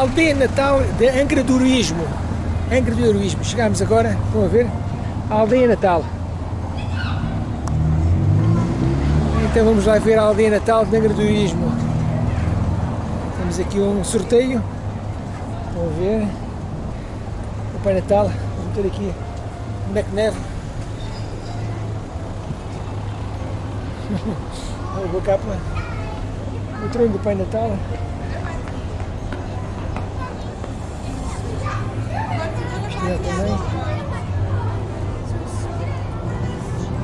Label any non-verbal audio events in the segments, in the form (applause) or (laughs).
Aldeia Natal de Angra do Heroísmo. Angra do Heroísmo. Chegámos agora, estão a ver? A Aldeia Natal. Então vamos lá ver a Aldeia Natal de Angra do Heroísmo. Temos aqui um sorteio. Estão a ver? O Pai Natal. Vamos ter aqui um boneco de. Olha capa. O trono do Pai Natal. Estrela também.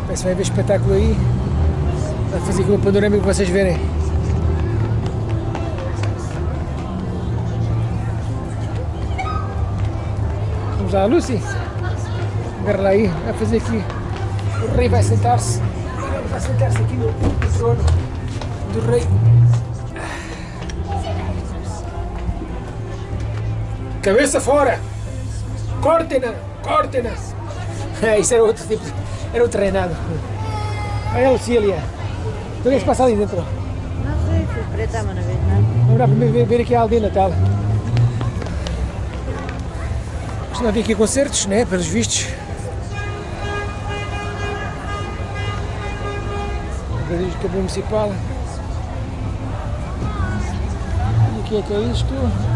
Parece que vai haver espetáculo aí. Vou fazer aqui uma panorâmica para vocês verem. Vamos lá, Lucy. Agarra lá aí, vai fazer aqui. O rei vai sentar-se. Vai sentar-se aqui no trono do rei. Cabeça fora! Cortem-na! Cortem-na! É, (laughs) isso era outro tipo, era outro reinado. Olha a Lucília. O que é que se passa ali dentro? Não sei, fui preta, mas não vejo nada. Vamos lá primeiro ver, aqui a aldeia natal. Costuma vir aqui concertos, né? Pelos vistos. Organismo de Câmara Municipal. E o que é que é isto?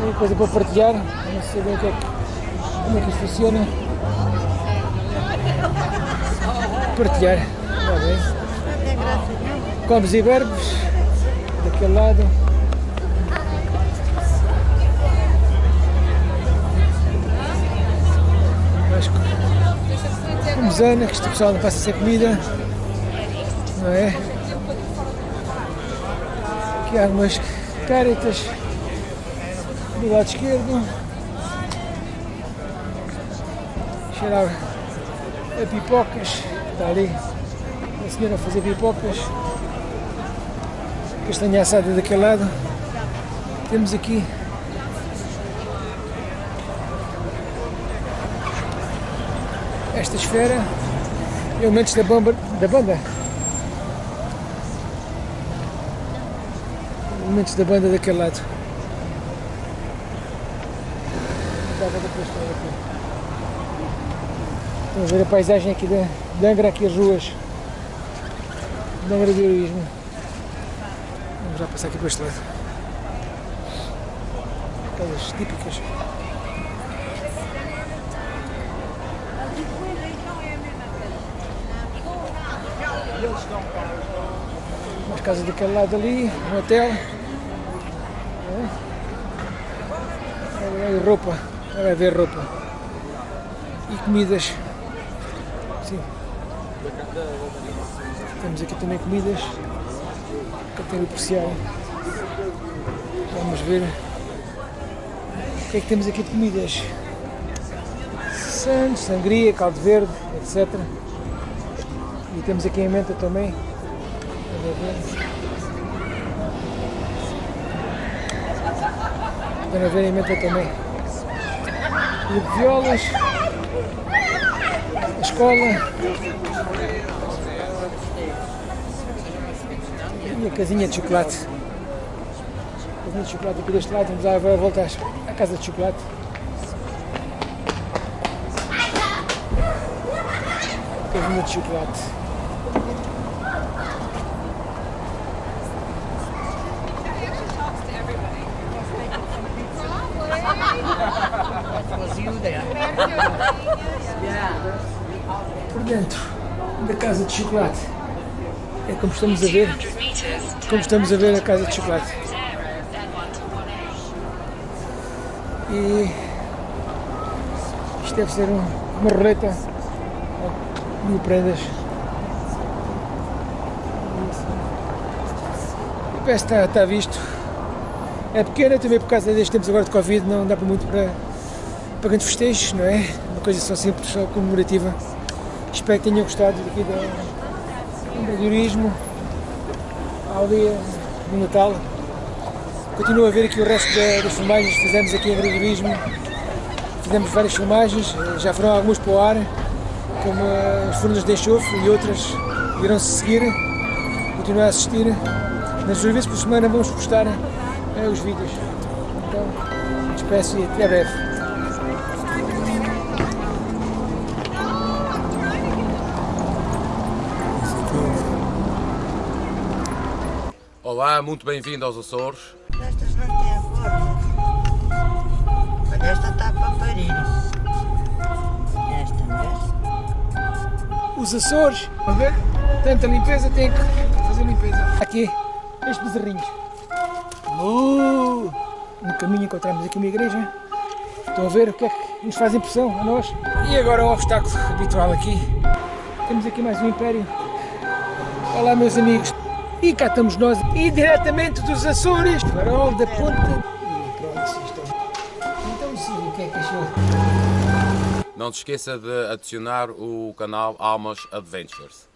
Tem coisa para partilhar. Não sei bem o que é como é que isto funciona. Partilhar. Está bem. Comes e verbos, daquele lado. Mais co- Comezana, que este pessoal não passa sem comida. Não é? Aqui há algumas caritas do lado esquerdo. Cheirar a pipocas. Está ali a senhora a fazer pipocas. Castanha assada daquele lado. Temos aqui esta esfera. Elementos da, bomba, da banda. Da banda daquele lado. Aqui. Vamos ver a paisagem aqui de, de Angra, aqui as ruas de Angra do Heroísmo. Vamos já passar aqui para este lado. Aquelas típicas. Umas casas daquele lado ali, um hotel. Roupa, olha a ver roupa. E comidas. Sim. Temos aqui também comidas. Para ter. Vamos ver. O que é que temos aqui de comidas? Santos, sangria, caldo verde, etc. E temos aqui em menta também. Estão ver em menta também. E de violas. A escola. A casinha de chocolate. A casinha de chocolate aqui deste lado. Vamos agora voltar à casa de chocolate. Casinha de chocolate. Por dentro da casa de chocolate. É como estamos a ver. Como estamos a ver a casa de chocolate. E isto deve ser um- uma roleta mil prendas. Parece que está, está visto. É pequena também por causa destes tempos agora de Covid, não dá para muito para, para grandes festejos, não é? Uma coisa só simples, só comemorativa. Espero que tenham gostado daqui do empreendedorismo, a aldeia do Natal. Continuo a ver aqui o resto da- das filmagens que fizemos aqui em empreendedorismo. Fizemos várias filmagens, eh, já foram algumas para o ar, como eh, as furnas de enxofre e outras irão-se seguir. Continuar a assistir. Nas duas vezes por semana vamos postar eh, os vídeos. Então, despeço e até breve. Olá, muito bem-vindo aos Açores. Estas não têm forma. Olha, esta está para parir. Esta, vês? Os Açores, a ver? Tanta limpeza, tem que fazer limpeza. Aqui, estes bezerrinhos. Uh, no caminho encontramos aqui uma igreja. Estão a ver o que é que nos faz impressão a nós. E agora o obstáculo habitual aqui. Temos aqui mais um império. Olá meus amigos. E cá estamos nós, e diretamente dos Açores, farol da ponta. E Então sim, o que é que achou? Não se esqueça de adicionar o canal Almas Adventures.